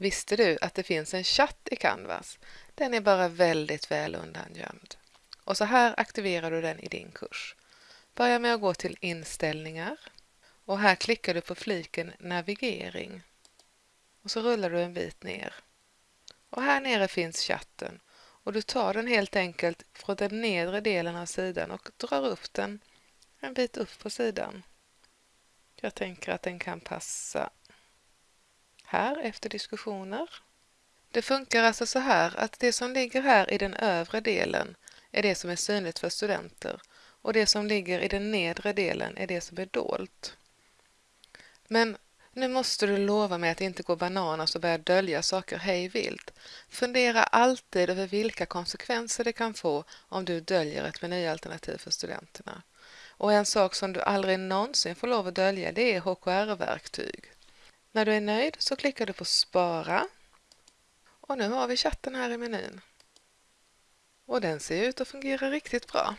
Visste du att det finns en chatt i Canvas? Den är bara väldigt väl undangömd. Och så här aktiverar du den i din kurs. Börja med att gå till inställningar och här klickar du på fliken navigering. Och så rullar du en bit ner. Och här nere finns chatten och du tar den helt enkelt från den nedre delen av sidan och drar upp den en bit upp på sidan. Jag tänker att den kan passa här efter diskussioner. Det funkar alltså så här att det som ligger här i den övre delen är det som är synligt för studenter och det som ligger i den nedre delen är det som är dolt. Men nu måste du lova mig att inte gå bananas och börja dölja saker hej vilt. Fundera alltid över vilka konsekvenser det kan få om du döljer ett menyalternativ för studenterna. Och en sak som du aldrig någonsin får lov att dölja det är HKR-verktyg. När du är nöjd så klickar du på Spara. Och nu har vi chatten här i menyn. Och den ser ut att fungera riktigt bra.